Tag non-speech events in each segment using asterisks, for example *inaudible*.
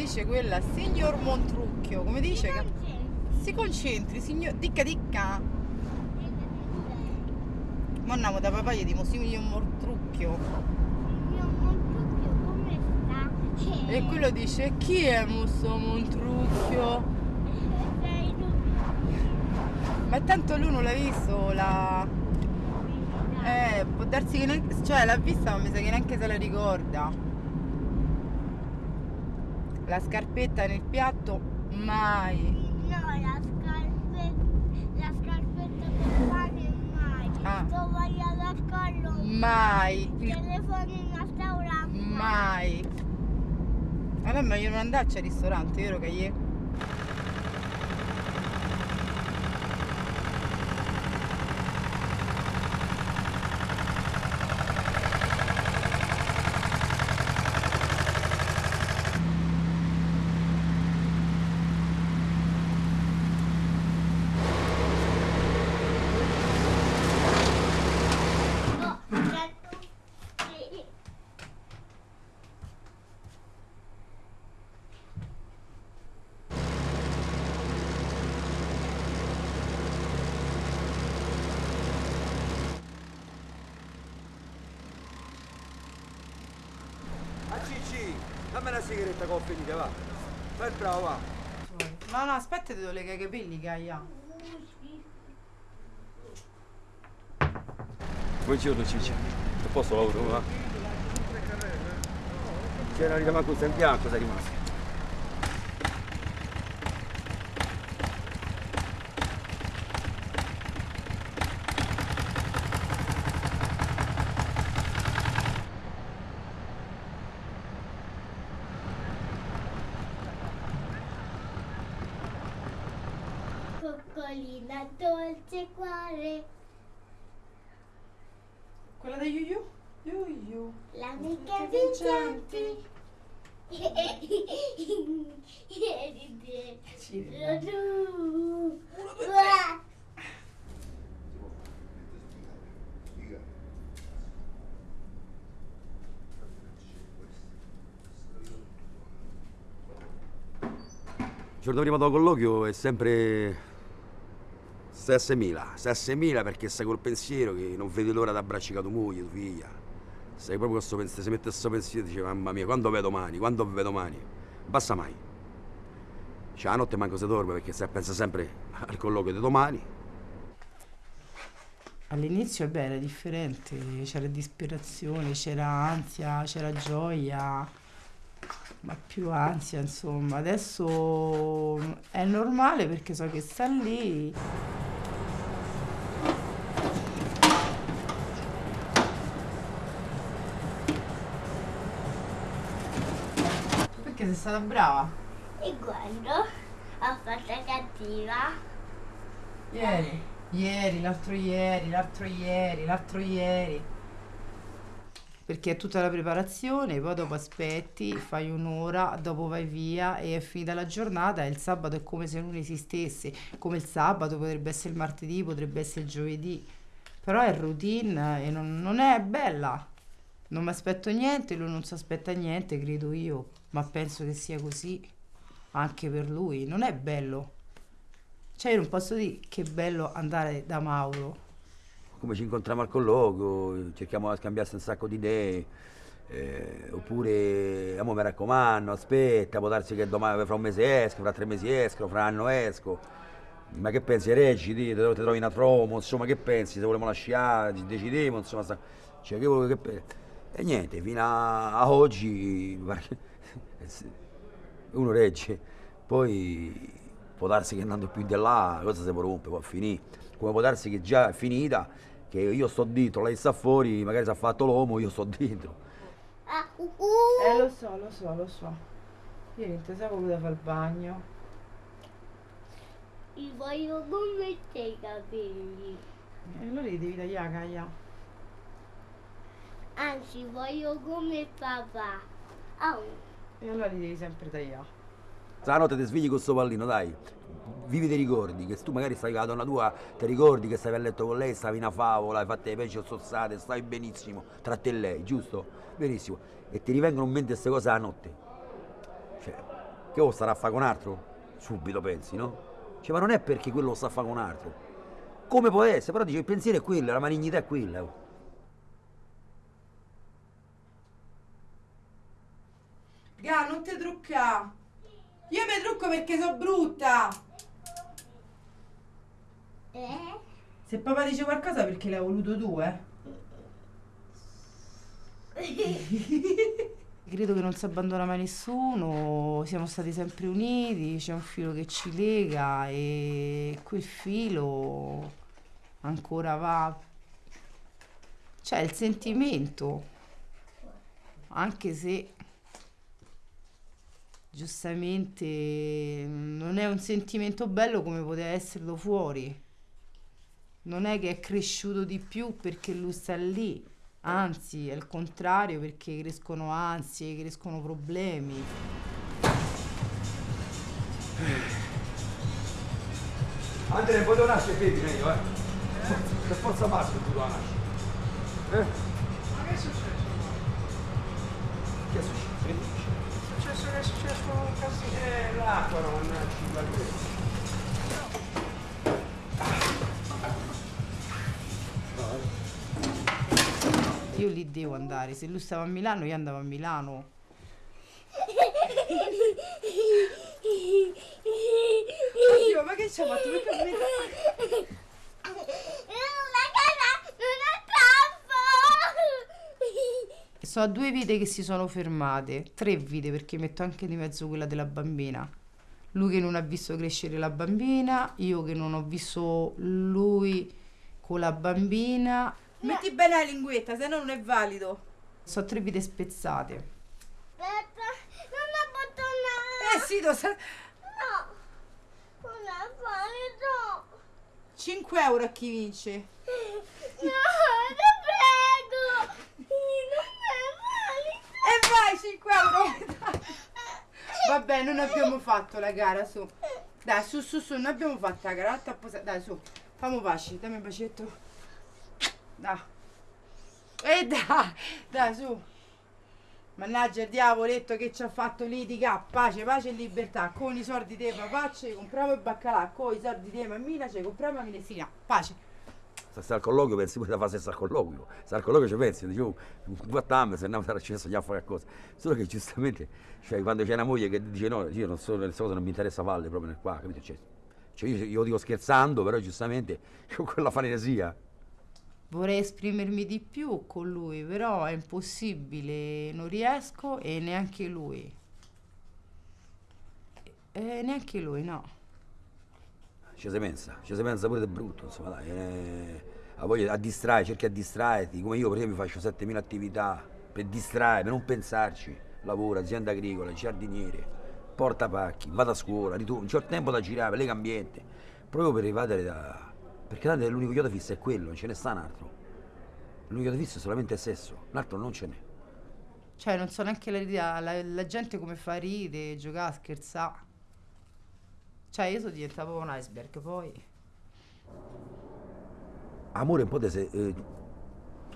dice quella, signor Montrucchio, come dice? che- Si concentri, signor... Dicca dicca. Ma andiamo da papà gli dimo signor Montrucchio. Signor Montrucchio, come sta? E quello dice, chi è questo Montrucchio? Ma tanto lui non l'ha visto, la... Eh, può darsi che neanche... Cioè, l'ha vista ma mi sa che neanche se la ricorda. La scarpetta nel piatto, mai. No, la scarpetta, la scarpetta del pane mai. Ah. Tovaglia da collo Mai. Il- Telefono in restaurante Mai. Allora è meglio non andarci al ristorante, vero Cagliè? Oh, certo. Sì. A Cicci, dammi una sigaretta che ho finita, va. Fai il bravo, va. No, no, aspetta, ti devo legare i capelli, Caia. Buongiorno Cicci. A posto lavoro, va? C'era rimasto questo in bianco, sei rimasto. Coccolina dolce cuore, Quella da Yuyu? Yuyu. l'amica Amica vincenti. Ieri te. Sì, Tu. Uah. Il giorno prima del colloquio è sempre 6.000, 6.000 perché sei col pensiero che non vedi l'ora di abbracciare tua moglie, tua figlia. Sei proprio questo pensiero, si mette questo pensiero e dice mamma mia, quando vedo domani, quando vedo domani? Basta mai. Cioè la notte manco si dorme perché si pensa sempre al colloquio di domani. All'inizio beh, era differente, c'era disperazione, c'era ansia, c'era gioia, ma più ansia insomma. Adesso è normale perché so che sta lì. Perché sei stata brava? E quando ho fatto cattiva, Ieri. Ieri, l'altro ieri, l'altro ieri, l'altro ieri. Perché è tutta la preparazione, poi dopo aspetti, fai un'ora, dopo vai via e è finita la giornata e il sabato è come se non esistesse. Come il sabato potrebbe essere il martedì, potrebbe essere il giovedì. Però è routine e non, non è bella. Non mi aspetto niente, lui non si aspetta niente, credo io, ma penso che sia così anche per lui. Non è bello. Cioè, io non posso dire che bello andare da Mauro. Come ci incontriamo al colloquio, cerchiamo di scambiarsi un sacco di idee. eh, oppure, amo mi raccomando, aspetta, può darsi che domani, fra un mese esco, fra tre mesi esco, fra un anno esco. Ma che pensi, te, te trovi una tromo, insomma, che pensi, se vogliamo lasciare, ci decidiamo, insomma, sta- cioè, che, vuoi- che pe- E niente, fino a, a oggi, *laughs* uno regge, poi può darsi che andando più di là, la cosa si può rompere, può finire. Come può darsi che già è finita, che io sto dentro, lei sta fuori, magari si è fatto l'uomo, io sto dentro. ah, uh, uh. Eh, lo so, lo so, lo so. Ieri non ti sapevo come fare il bagno. Ti voglio come te i capelli. E allora li devi tagliare, Gaia. Anzi, voglio come papà. Oh, E allora li devi sempre tagliare. Stanotte ti svegli con sto pallino, dai. Vivi dei ricordi, che tu magari stai con la donna tua, ti ricordi che stavi a letto con lei, stavi una favola, hai fatto le pesci sozzate, stai benissimo tra te e lei, giusto? Benissimo. E ti rivengono in mente queste cose la notte. Cioè, Che o starà a fare con altro? Subito pensi, no? Cioè, ma non è perché quello lo sta a fare con altro. Come può essere? Però dice il pensiero è quello, la malignità è quella. Ga, non ti trucca. Io mi trucco perché sono brutta. Se papà dice qualcosa perché l'hai voluto tu, eh. *laughs* Credo che non si abbandona mai nessuno, siamo stati sempre uniti, c'è un filo che ci lega e quel filo ancora va. C'è il sentimento, anche se giustamente non è un sentimento bello come poteva esserlo fuori. Non è che è cresciuto di più perché lui sta lì, anzi è il contrario perché crescono ansie, crescono problemi. Andrea, un po' devo nascere femmina io, eh. Per forza maschio tu devo nascere. Eh? Ma che è successo? Che è successo? L'acqua va bene. Io lì devo andare, se lui stava a Milano io andavo a Milano. Oddio, ma che ci ha fatto? Perché mi-! Sono due vite che si sono fermate, tre vite perché metto anche di mezzo quella della bambina. Lui che non ha visto crescere la bambina, io che non ho visto lui con la bambina. Metti bene la linguetta, se no non è valido. Sono tre vite spezzate. Aspetta, non è bottonato! Eh sì, lo sa- No! Non è valido! 5 euro a chi vince. No, ti prego! Non è valido! E vai, 5 euro! *laughs* Vabbè, non abbiamo *laughs* fatto la gara, su. Dai, su, su, su, non abbiamo fatto la gara. Dai, su. Famo pace, dammi un bacetto. Dai. E dai, dai, su. Mannaggia il diavoletto che ci ha fatto litiga, pace, pace e libertà. Con i soldi di papà ci compriamo il baccalà, con i soldi di mammina ci compriamo la minesina. Pace. Se stai al colloquio pensi pure da fare al colloquio. Se al colloquio ci pensi, dicevo, quattro anni se andiamo a accesso a fare qualcosa. Solo che giustamente, cioè, quando c'è una moglie che dice no, io non so, queste cose non mi interessa farle proprio nel qua, capito? Cioè, cioè io, io lo dico scherzando, però giustamente *laughs* con quella fanesia. Vorrei esprimermi di più con lui, però è impossibile, non riesco e neanche lui. E neanche lui, no. Ci si pensa, ci si pensa pure di brutto, insomma, dai. eh, a voglia a distrarre, cerchi a distrarti, come io per esempio faccio 7000 attività per distrarre, per non pensarci. Lavoro, azienda agricola, giardiniere, porta pacchi, vado a scuola, ritorno, c'ho tempo da girare, lega ambiente, proprio per evadere da... Perché tanto l'unico chiodo fisso è quello, non ce ne sta un altro. L'unico chiodo fisso è solamente il sesso, l'altro non ce n'è. Cioè, non so neanche la, la, la gente come fa a ridere, giocare, scherzare. Cioè, io sono diventata proprio un iceberg, poi... Amore un po' di... se- eh,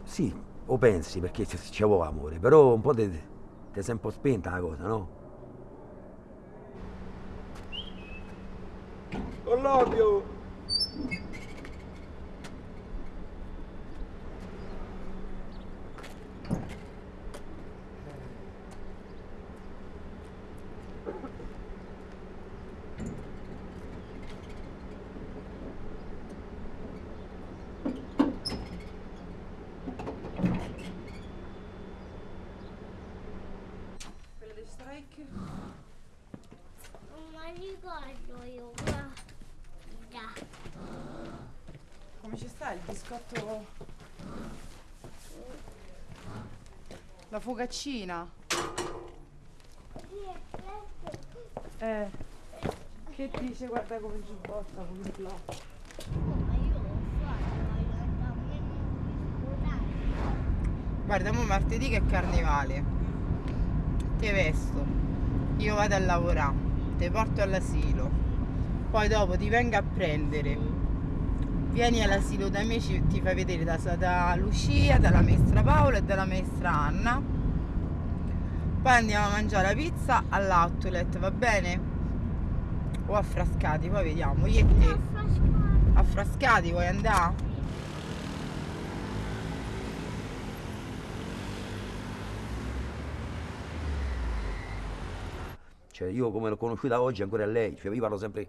sì, o pensi, perché c- c'è amore, però un po' ti sei un po' spenta la cosa, no? Colloquio! Quella di strike? Non mi ricordo io, guarda. Come ci sta il biscotto? La focaccina? Eh. Che dice? Guarda come giubbotta, come là. Guarda, mo martedì che è carnevale. Ti vesto. Io vado a lavorare. Ti porto all'asilo. Poi dopo ti vengo a prendere. Vieni all'asilo da me, ci- ti fai vedere da, da Lucia, dalla maestra Paola e dalla maestra Anna. Poi andiamo a mangiare la pizza all'outlet, va bene? O a Frascati, poi vediamo. Io e te. A Frascati vuoi andare? Cioè, io come l'ho conosciuta oggi ancora è lei, cioè io parlo sempre.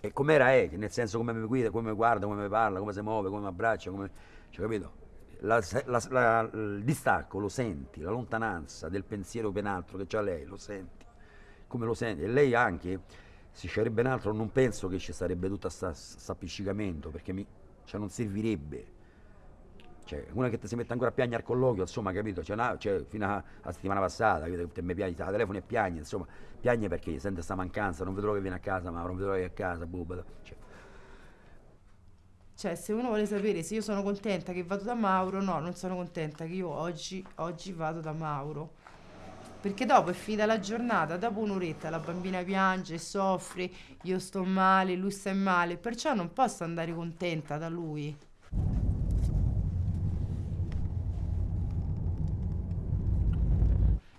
E com'era è, nel senso come mi guida, come mi guarda, come mi parla, come si muove, come mi abbraccia, come. Cioè, capito? La- la- la- il distacco lo senti, la lontananza del pensiero ben altro che c'ha lei, lo senti. Come lo senti? E lei anche, se c'era ben altro, non penso che ci sarebbe tutto questo appiccicamento, perché mi, cioè, non servirebbe. Cioè, una che ti si mette ancora a piangere al colloquio, insomma, capito? Cioè, una- cioè, fino alla settimana passata, capito? Te mi piace al telefono e piagne, insomma, piagne perché sente sta mancanza, non vedrò che viene a casa, ma non vedrò che è a casa, boh, boh, cioè, Cioè, se uno vuole sapere se io sono contenta che vado da Mauro, no, non sono contenta che io oggi, oggi vado da Mauro. Perché dopo è finita la giornata, dopo un'oretta la bambina piange, soffre, io sto male, lui sta male, perciò non posso andare contenta da lui.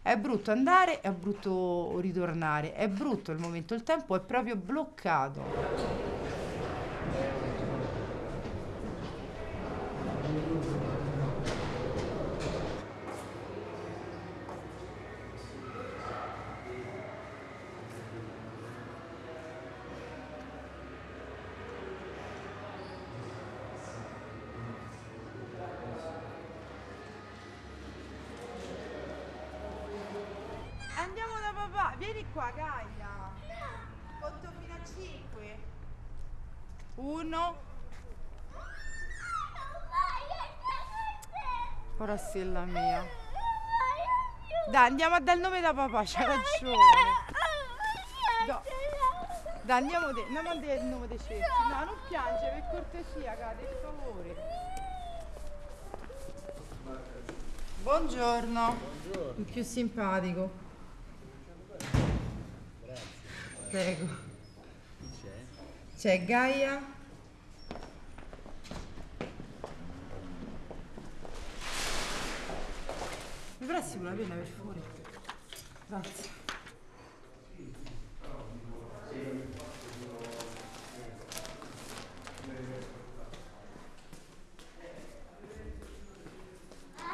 È brutto andare, è brutto ritornare, è brutto il momento, il tempo è proprio bloccato. Andiamo da papà, vieni qua Gaia. Conto fino a 5. Uno. Corazzella mia. Dai, andiamo a dare il nome da papà, c'ha ragione. No. Dai, andiamo de- andiamo a dare il nome dei cerchi. No, non piange, per cortesia, Gaia, per favore. Buongiorno. Il più simpatico. Prego. C'è Gaia. Mi presti una penna per favore? Grazie.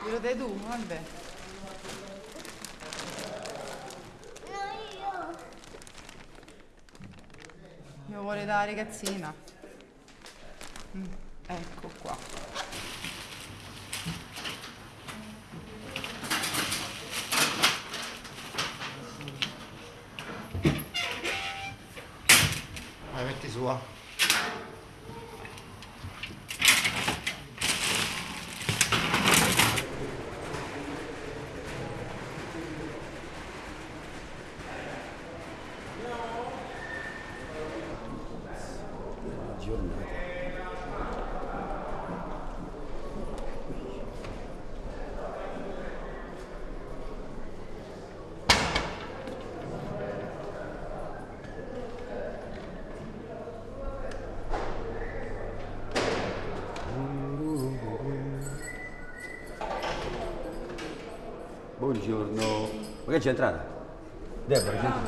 Glielo dai tu? Vabbè. No, io. Me lo vuole dare ragazzina. Mm, ecco qua. Vai, metti su, va. giornata. Buongiorno. Ma che c'è entrata? Deborah,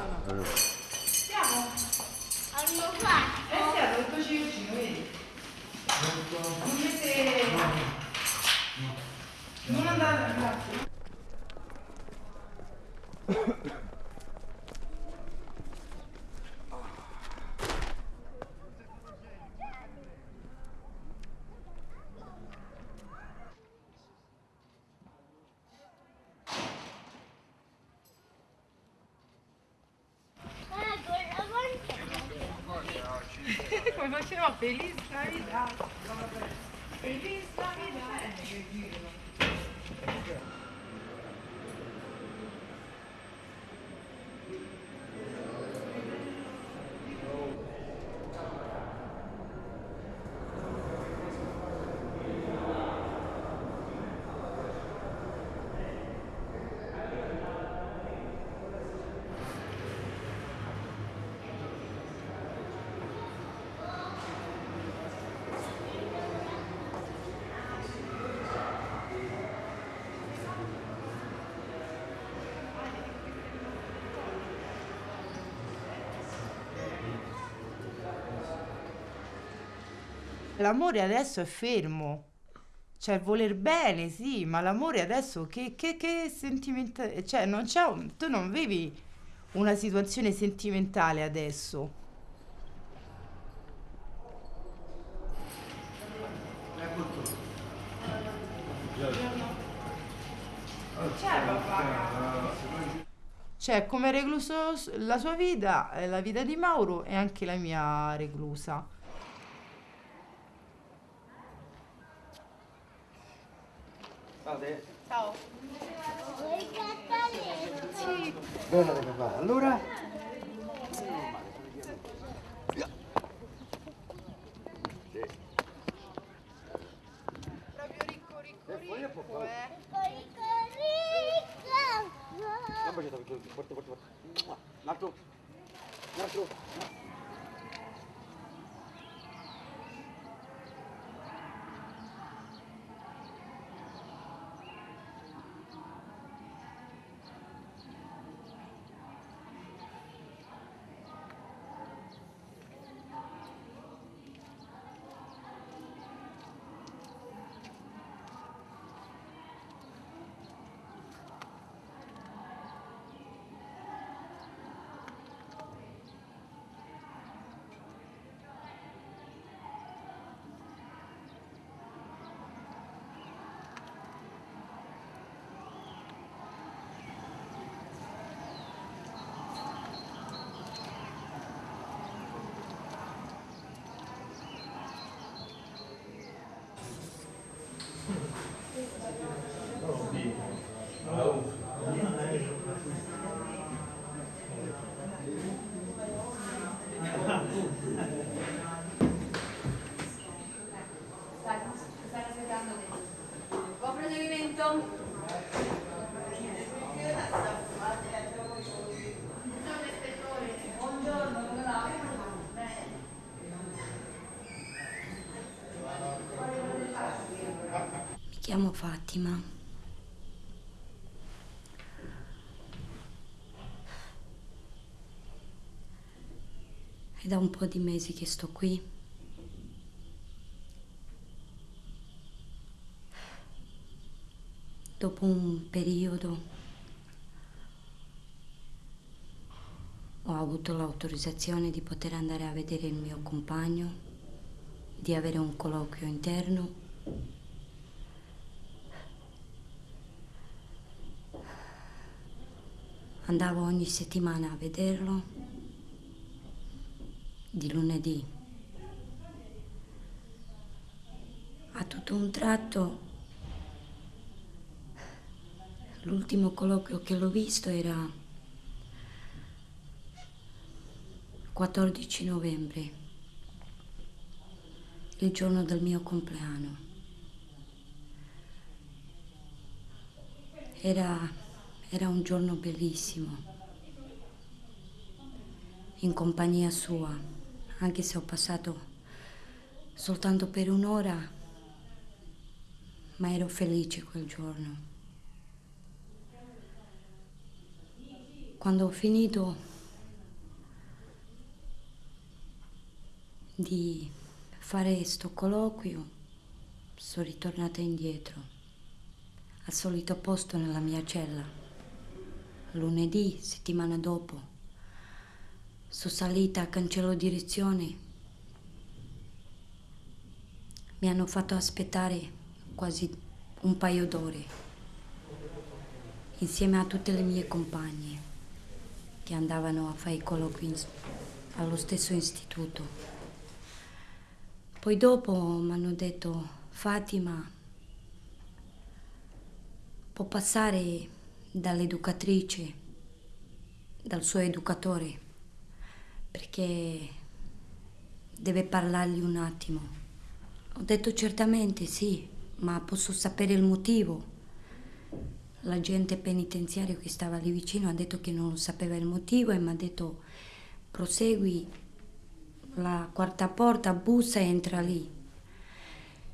l'amore adesso è fermo. Cioè, voler bene, sì, ma l'amore adesso che, che, che sentimentale... Cioè, non c'è un- tu non vivi una situazione sentimentale adesso. Cioè, come recluso la sua vita, eh, la vita di Mauro è anche la mia reclusa. Cappelletti? Bene papà. Allora? Fatima. È da un po' di mesi che sto qui. Dopo un periodo ho avuto l'autorizzazione di poter andare a vedere il mio compagno, di avere un colloquio interno Andavo ogni settimana a vederlo, di lunedì. A tutto un tratto, l'ultimo colloquio che l'ho visto era 14 novembre, il giorno del mio compleanno. Era era un giorno bellissimo, in compagnia sua, anche se ho passato soltanto per un'ora, ma ero felice quel giorno. Quando ho finito di fare sto colloquio, sono ritornata indietro, al solito posto nella mia cella lunedì, settimana dopo. Sono salita a cancello direzione. Mi hanno fatto aspettare quasi un paio d'ore, insieme a tutte le mie compagne che andavano a fare i colloqui allo stesso istituto. Poi dopo mi hanno detto, Fatima, può passare dall'educatrice, dal suo educatore, perché deve parlargli un attimo. Ho detto certamente sì, ma posso sapere il motivo. L'agente penitenziario che stava lì vicino ha detto che non sapeva il motivo e mi ha detto prosegui la quarta porta, bussa e entra lì.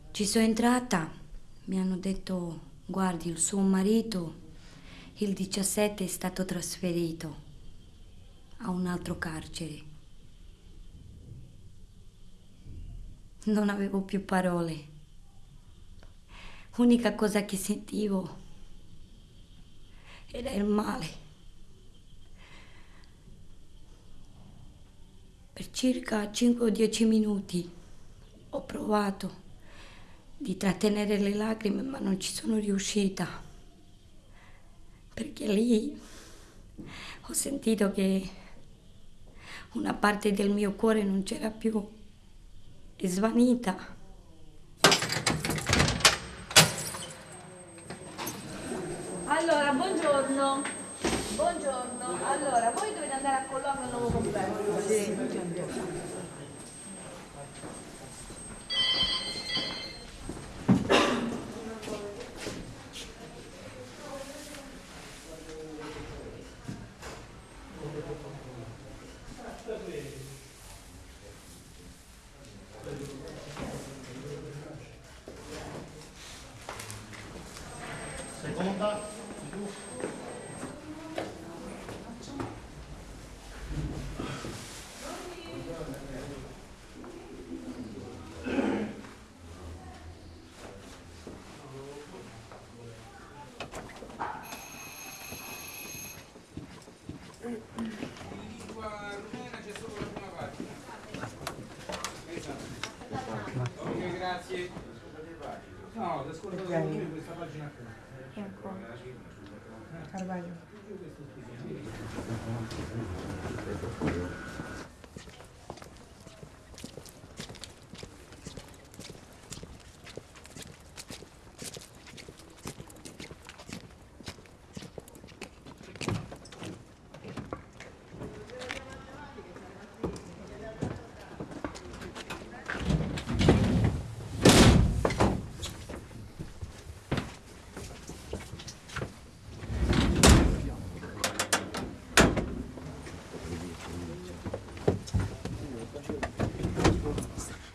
Ci sono entrata, mi hanno detto guardi il suo marito il 17 è stato trasferito a un altro carcere. non avevo più parole. L'unica cosa che sentivo era il male. Per circa 5 o 10 minuti ho provato di trattenere le lacrime, ma non ci sono riuscita. Perché lì ho sentito che una parte del mio cuore non c'era più, è svanita. Allora, buongiorno. Buongiorno. Allora, voi dovete andare a colloquio al nuovo complesso. Lingua Thank you.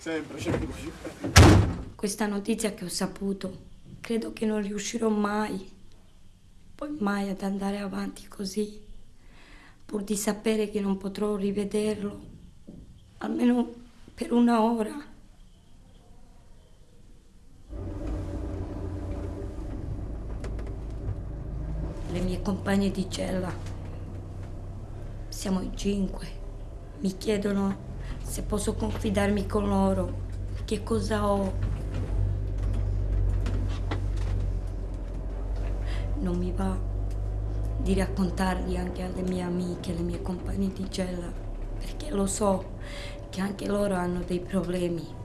Sempre, sempre. Questa notizia che ho saputo, credo che non riuscirò mai, poi mai ad andare avanti così, pur di sapere che non potrò rivederlo, almeno per una ora. Le mie compagne di cella, siamo in cinque, mi chiedono se posso confidarmi con loro, che cosa ho. Non mi va di raccontarli anche alle mie amiche, alle mie compagne di cella, perché lo so che anche loro hanno dei problemi.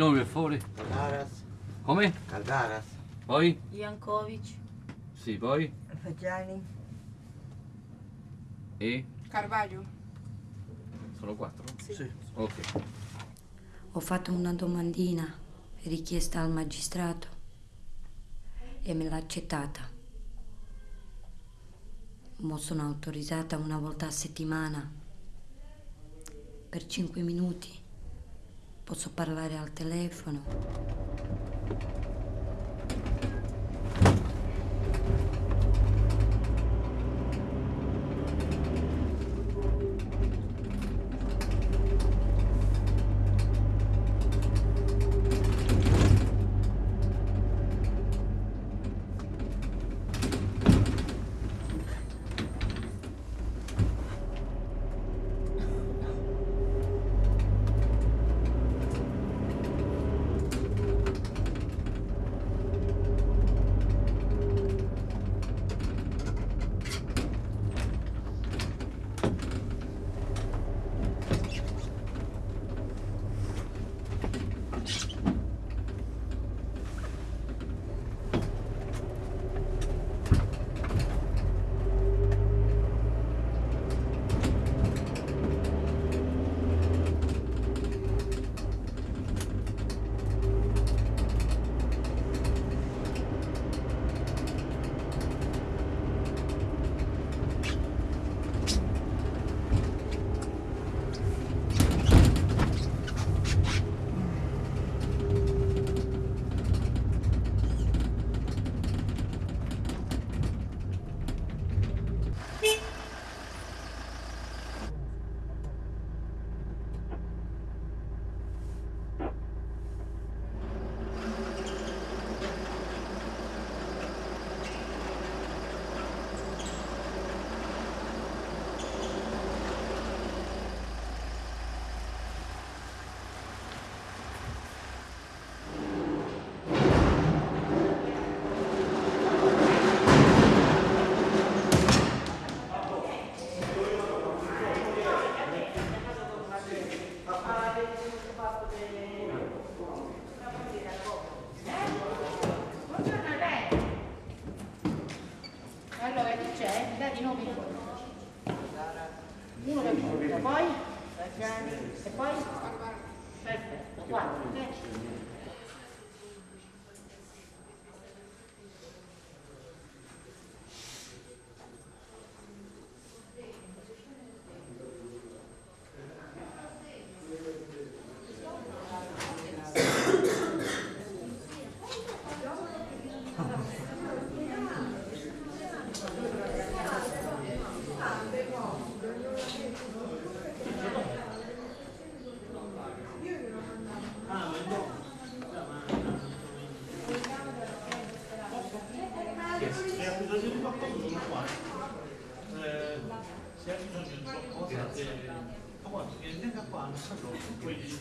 I nomi per favore? Caldaras, Come? Caldaras, Poi? Jankovic. Sì, poi? Fagiani. E? Carvaglio. Sono quattro? Sì. Ok. Ho fatto una domandina richiesta al magistrato e me l'ha accettata. Mo sono autorizzata una volta a settimana per cinque minuti. Posso parlare al telefono. ha bisogno di qualcosa sono qua. Eh, se ha bisogno di qualcosa, eh, venga qua, non so, quindi...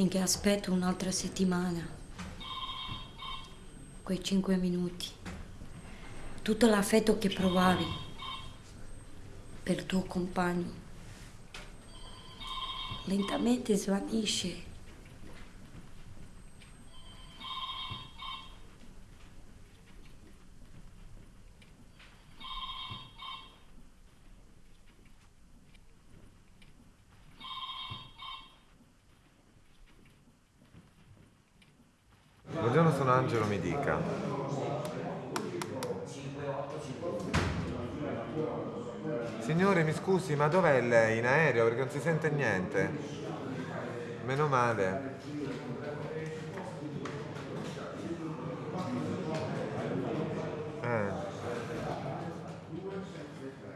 Finché aspetto un'altra settimana. Quei cinque minuti. Tutto l'affetto che provavi per il tuo compagno. Lentamente svanisce. Buongiorno, sono Angelo, mi dica. Signore, mi scusi, ma dov'è lei? In aereo? Perché non si sente niente. Meno male. Eh.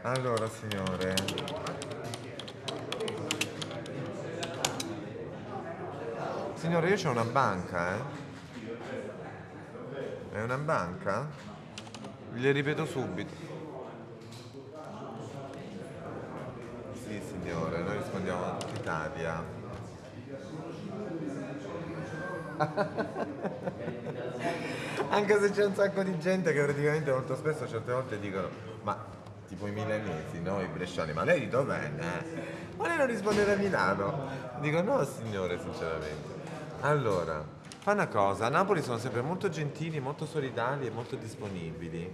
Allora, signore. Signore, io c'ho una banca, eh. Una banca? Le ripeto subito. Sì, signore, noi rispondiamo a Italia. *laughs* Anche se c'è un sacco di gente che praticamente molto spesso certe volte dicono ma tipo i milanesi, no? I bresciani, ma lei di dov'è? Eh? Ma lei non risponde da Milano? Dico no signore, sinceramente. Allora, fa una cosa, a Napoli sono sempre molto gentili, molto solidali e molto disponibili.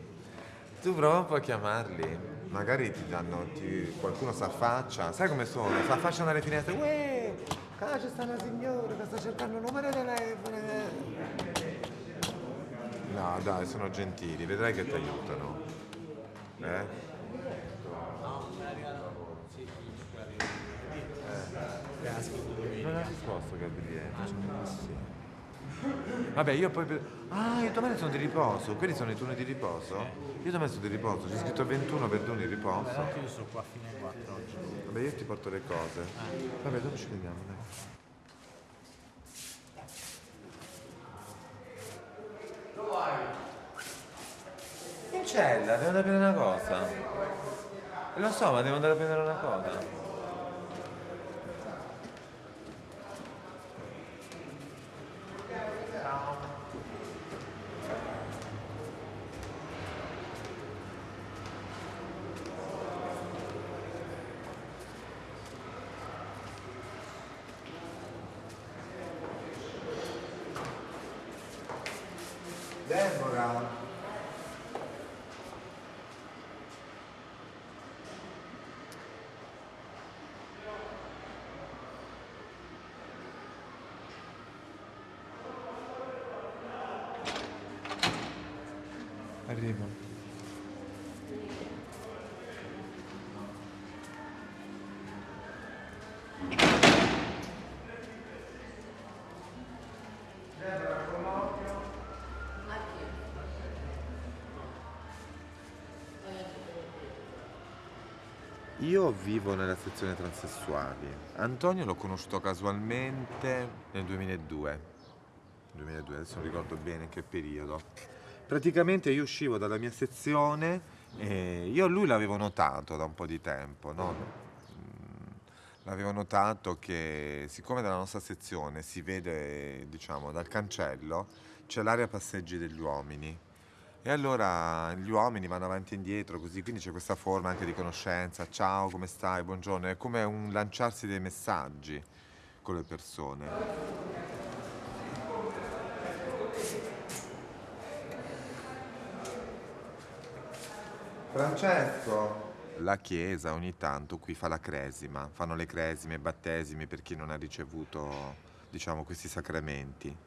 Tu prova un po' a chiamarli, magari ti danno, ti- qualcuno si affaccia, sai come sono? Si affacciano alle finestre, uè, qua c'è sta una signora che sta cercando un numero di telefono. No, dai, sono gentili, vedrai che ti aiutano. Eh? Non ha risposto Gabriele. Sì. Vabbè, io poi... Ah, io domani sono di riposo. Quelli sono i turni di riposo? Io domani sono di riposo. C'è scritto 21 per turni di riposo. Tanto io sono qua fino alle 4 oggi. Vabbè, io ti porto le cose. Vabbè, dopo ci vediamo, dai. In cella, devo andare a prendere una cosa. Lo so, ma devo andare a prendere una cosa. Io vivo nella sezione transessuali. Antonio l'ho conosciuto casualmente nel 2002. 2002, adesso non ricordo bene che periodo. Praticamente io uscivo dalla mia sezione e io lui l'avevo notato da un po' di tempo, no? Mm, L'avevo notato che siccome dalla nostra sezione si vede, diciamo, dal cancello, c'è l'area passeggi degli uomini. E allora gli uomini vanno avanti e indietro così, quindi c'è questa forma anche di conoscenza, ciao, come stai, buongiorno, è come un lanciarsi dei messaggi con le persone. Francesco! La chiesa ogni tanto qui fa la cresima, fanno le cresime, battesimi per chi non ha ricevuto, diciamo, questi sacramenti.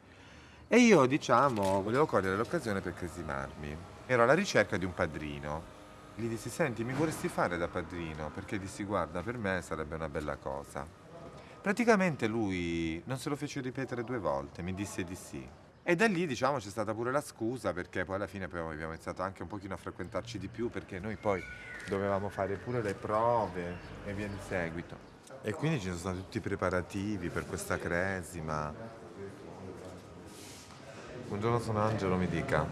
E io, diciamo, volevo cogliere l'occasione per cresimarmi. Ero alla ricerca di un padrino. Gli dissi, senti, mi vorresti fare da padrino? Perché dissi, guarda, per me sarebbe una bella cosa. Praticamente lui non se lo fece ripetere due volte, mi disse di sì. E da lì, diciamo, c'è stata pure la scusa, perché poi alla fine abbiamo iniziato anche un pochino a frequentarci di più, perché noi poi dovevamo fare pure le prove e via di seguito. E quindi ci sono stati tutti i preparativi per questa cresima. Buongiorno, sono Angelo, mi dica.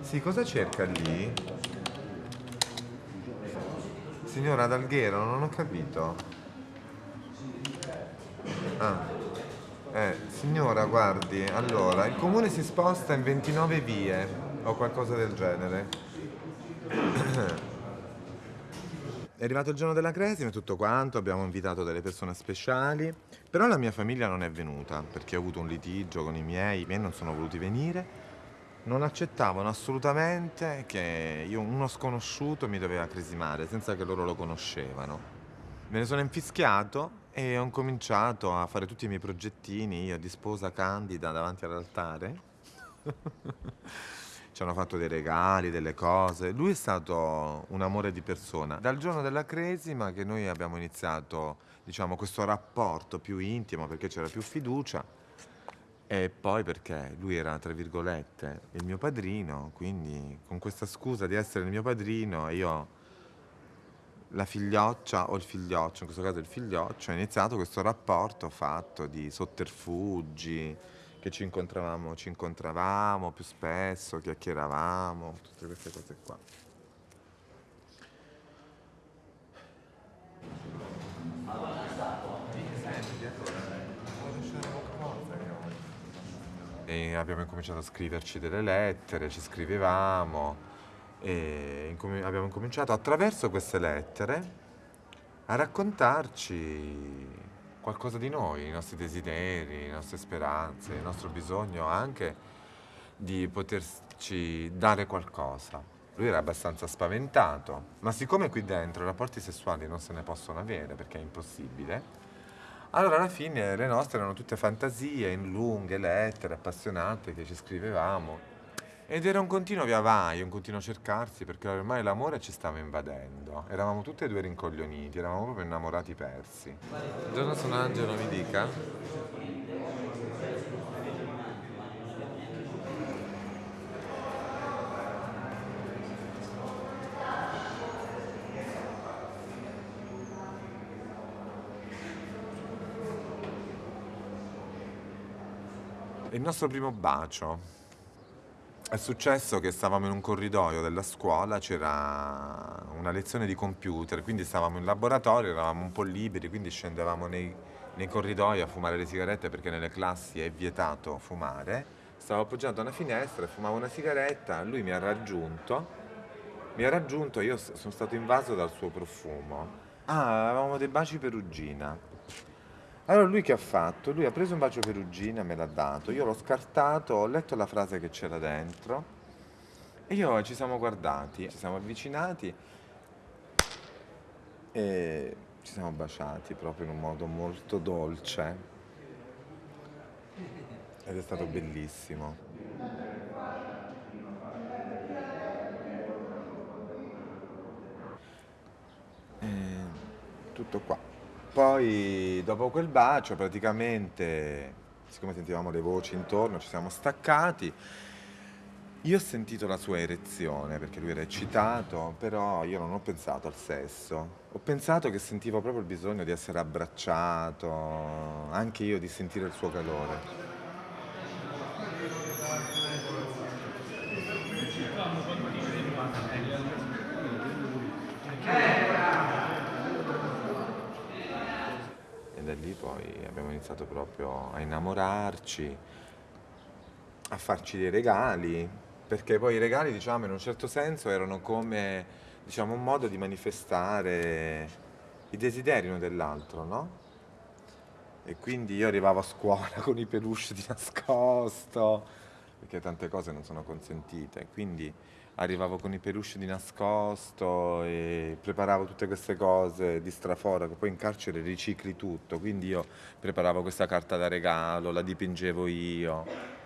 Sì, cosa cerca lì? Signora D'Alghero, non ho capito. Ah. Eh, signora, guardi, allora, il comune si sposta in 29 vie o qualcosa del genere. *clears throat* È arrivato il giorno della cresima e tutto quanto, abbiamo invitato delle persone speciali, però la mia famiglia non è venuta perché ho avuto un litigio con i miei, i miei non sono voluti venire. Non accettavano assolutamente che io, uno sconosciuto mi doveva cresimare senza che loro lo conoscevano. Me ne sono infischiato e ho cominciato a fare tutti i miei progettini, io di sposa candida davanti all'altare. *laughs* Ci hanno fatto dei regali, delle cose. Lui è stato un amore di persona. Dal giorno della cresima che noi abbiamo iniziato, diciamo, questo rapporto più intimo perché c'era più fiducia e poi perché lui era, tra virgolette, il mio padrino, quindi con questa scusa di essere il mio padrino io la figlioccia o il figlioccio, in questo caso il figlioccio, ha iniziato questo rapporto fatto di sotterfugi, che ci incontravamo, ci incontravamo più spesso, chiacchieravamo, tutte queste cose qua. E abbiamo incominciato a scriverci delle lettere, ci scrivevamo e incomi- abbiamo incominciato attraverso queste lettere a raccontarci qualcosa di noi, i nostri desideri, le nostre speranze, il nostro bisogno anche di poterci dare qualcosa. Lui era abbastanza spaventato, ma siccome qui dentro rapporti sessuali non se ne possono avere perché è impossibile, allora alla fine le nostre erano tutte fantasie in lunghe lettere appassionate che ci scrivevamo ed era un continuo via vai, un continuo cercarsi perché ormai l'amore ci stava invadendo. Eravamo tutti e due rincoglioniti, eravamo proprio innamorati persi. Buongiorno, sono Angelo, mi dica. Il nostro primo bacio. È successo che stavamo in un corridoio della scuola, c'era una lezione di computer, quindi stavamo in laboratorio, eravamo un po' liberi, quindi scendevamo nei, nei corridoi a fumare le sigarette perché nelle classi è vietato fumare. Stavo appoggiato a una finestra e fumavo una sigaretta, lui mi ha raggiunto, mi ha raggiunto e io sono stato invaso dal suo profumo. Ah, avevamo dei baci perugina. Allora lui che ha fatto? Lui ha preso un bacio perugina, me l'ha dato, io l'ho scartato, ho letto la frase che c'era dentro e io ci siamo guardati, ci siamo avvicinati e ci siamo baciati proprio in un modo molto dolce ed è stato bellissimo. E tutto qua. Poi dopo quel bacio praticamente, siccome sentivamo le voci intorno, ci siamo staccati. Io ho sentito la sua erezione perché lui era eccitato, però io non ho pensato al sesso. Ho pensato che sentivo proprio il bisogno di essere abbracciato, anche io di sentire il suo calore. Lì poi abbiamo iniziato proprio a innamorarci, a farci dei regali, perché poi i regali, diciamo, in un certo senso erano come, diciamo, un modo di manifestare i desideri uno dell'altro, no? E quindi io arrivavo a scuola *laughs* con i peluche di nascosto, perché tante cose non sono consentite, quindi arrivavo con i peluche di nascosto e preparavo tutte queste cose di straforo che poi in carcere ricicli tutto, quindi io preparavo questa carta da regalo, la dipingevo io.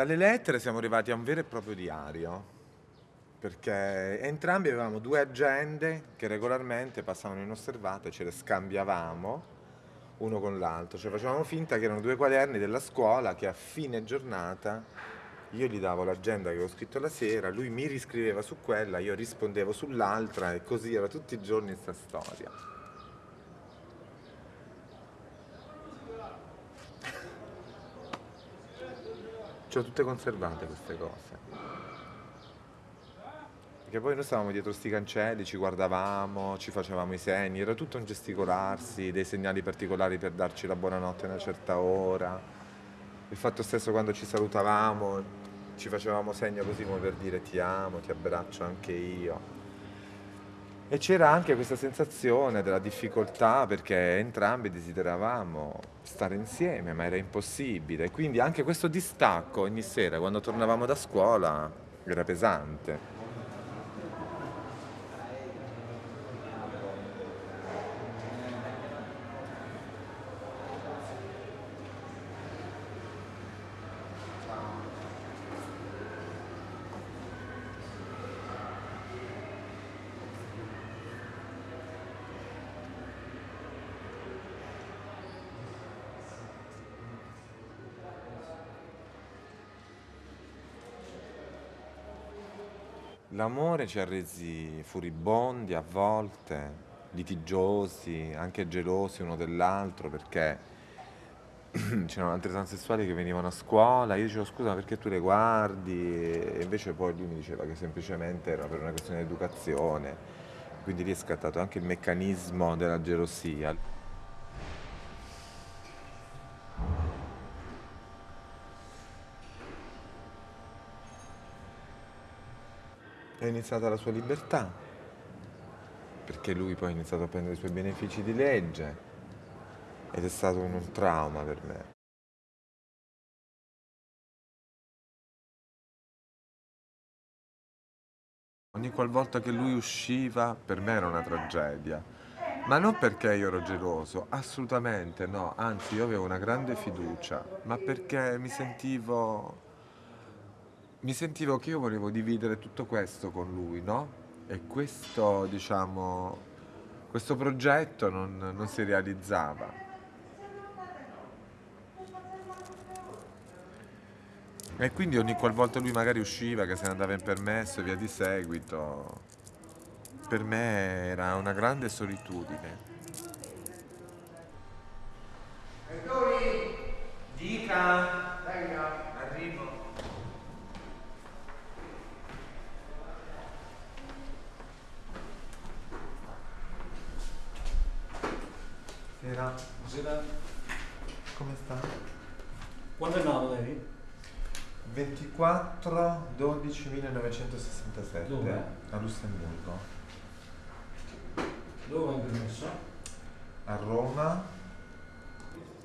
Dalle lettere siamo arrivati a un vero e proprio diario, perché entrambi avevamo due agende che regolarmente passavano inosservate, ce le scambiavamo uno con l'altro, cioè facevamo finta che erano due quaderni della scuola che a fine giornata io gli davo l'agenda che avevo scritto la sera, lui mi riscriveva su quella, io rispondevo sull'altra e così era tutti i giorni questa storia. Ho tutte conservate queste cose. Perché poi noi stavamo dietro sti cancelli, ci guardavamo, ci facevamo i segni, era tutto un gesticolarsi, dei segnali particolari per darci la buonanotte a una certa ora. Il fatto stesso quando ci salutavamo, ci facevamo segno così come per dire ti amo, ti abbraccio anche io. E c'era anche questa sensazione della difficoltà perché entrambi desideravamo stare insieme, ma era impossibile. Quindi anche questo distacco ogni sera quando tornavamo da scuola era pesante. L'amore ci ha resi furibondi a volte, litigiosi, anche gelosi uno dell'altro perché *clears throat* c'erano altri transessuali che venivano a scuola, io dicevo scusa perché tu le guardi? E invece poi lui mi diceva che semplicemente era per una questione di educazione, quindi lì è scattato anche il meccanismo della gelosia. È iniziata la sua libertà, perché lui poi ha iniziato a prendere i suoi benefici di legge ed è stato un, trauma per me. Ogni qualvolta che lui usciva per me era una tragedia, ma non perché io ero geloso, assolutamente no, anzi io avevo una grande fiducia, ma perché mi sentivo mi sentivo che io volevo dividere tutto questo con lui, no? E questo, diciamo, questo progetto non, non si realizzava. E quindi ogni qualvolta lui magari usciva, che se ne andava in permesso e via di seguito, per me era una grande solitudine. Dica, arrivo. Buonasera. Buonasera. Come sta? Quando è nato lei? 24 12 1967 Dove? a Lussemburgo. Dove hai permesso? A Roma.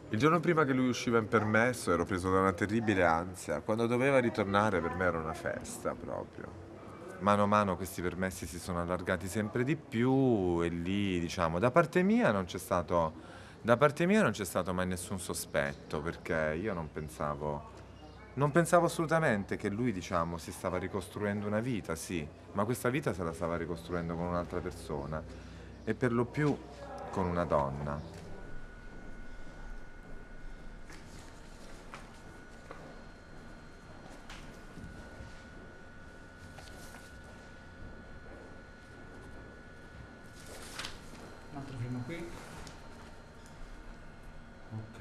Il giorno prima che lui usciva in permesso ero preso da una terribile ansia. Quando doveva ritornare per me era una festa proprio. Mano a mano questi permessi si sono allargati sempre di più e lì, diciamo, da parte mia non c'è stato, stato mai nessun sospetto perché io non pensavo, non pensavo assolutamente che lui, diciamo, si stava ricostruendo una vita, sì, ma questa vita se la stava ricostruendo con un'altra persona e per lo più con una donna. Un altro film qui. Ok.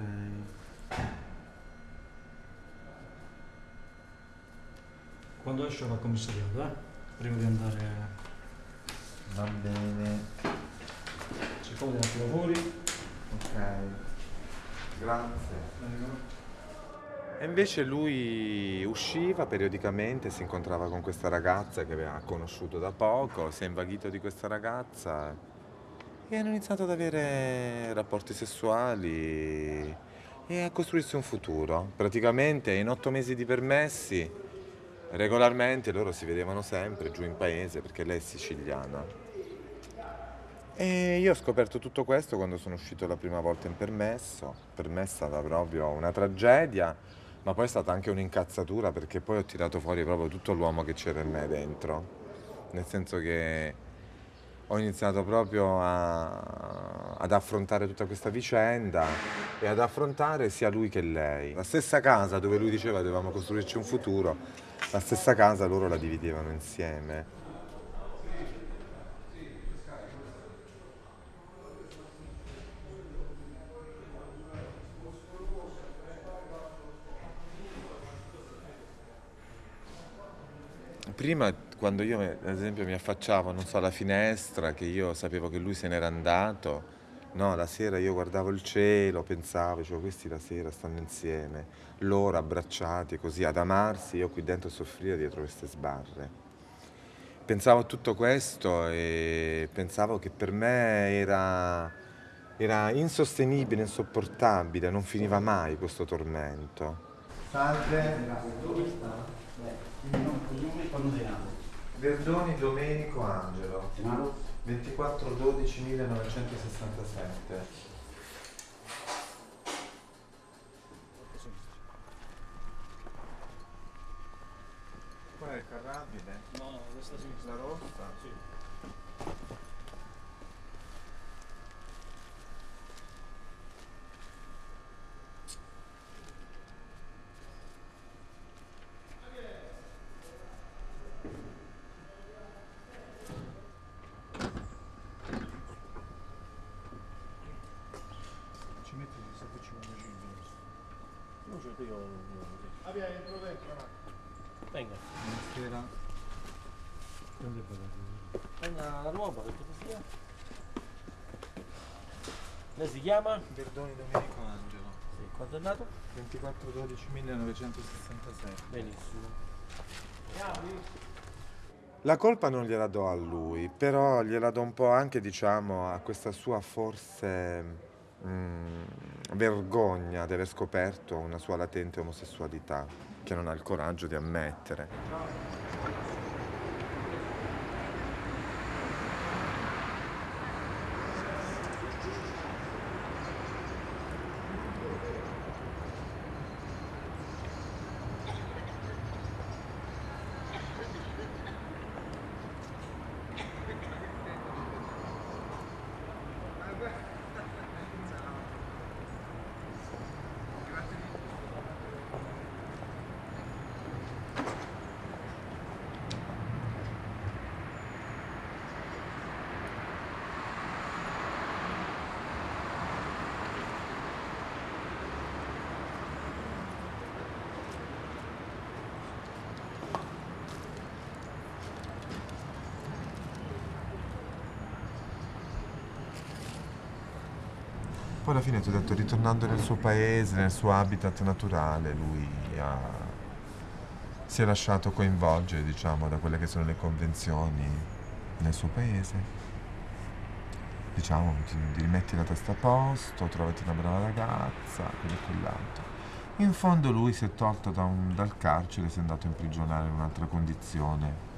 Esce dal commissariato, eh? Prima di andare... Va bene. Si fa un attimo fuori. Ok. Grazie. E invece lui usciva periodicamente, si incontrava con questa ragazza che aveva conosciuto da poco, si è invaghito di questa ragazza e hanno iniziato ad avere rapporti sessuali e a costruirsi un futuro. Praticamente in otto mesi di permessi, regolarmente loro si vedevano sempre giù in paese perché lei è siciliana. E io ho scoperto tutto questo quando sono uscito la prima volta in permesso. Per me è stata proprio una tragedia, ma poi è stata anche un'incazzatura perché poi ho tirato fuori proprio tutto l'uomo che c'era in me dentro. Nel senso che ho iniziato proprio a- ad affrontare tutta questa vicenda e ad affrontare sia lui che lei. La stessa casa dove lui diceva dovevamo costruirci un futuro, la stessa casa loro la dividevano insieme. Prima, quando io, ad esempio, mi affacciavo, so, alla finestra, che io sapevo che lui se n'era andato, no, la sera io guardavo il cielo, pensavo, dicevo, questi la sera stanno insieme, loro abbracciati, così, ad amarsi, io qui dentro a soffrire dietro queste sbarre. Pensavo a tutto questo e pensavo che per me era, era insostenibile, insopportabile, non finiva mai questo tormento. Salve. Dove sta? Il nome quando sei nato? Verdoni Domenico Angelo. Sei nato? 24 12 1967. Qual è il carrabile? No, no, questa sinistra. La rossa? Sì. Ci metti se facciamo una Non ce l'ho io. Abbia entro dentro la Venga, Buonasera. Prendi il bagaglio. venga la nuova per cortesia. Lei si chiama? Verdoni Domenico Angelo. Sì, quando è nato? 24 12 1967. Benissimo. La colpa non gliela do a lui, però gliela do un po' anche, diciamo, a questa sua forse mm, vergogna di aver scoperto una sua latente omosessualità, che non ha il coraggio di ammettere. Ti ho detto, ritornando nel suo paese, nel suo habitat naturale, lui ha- si è lasciato coinvolgere, diciamo, da quelle che sono le convenzioni nel suo paese. Diciamo, ti, ti rimetti la testa a posto, trovati una brava ragazza, quello e quell'altro. In fondo lui si è tolto da un- dal carcere, si è andato a imprigionare in un'altra condizione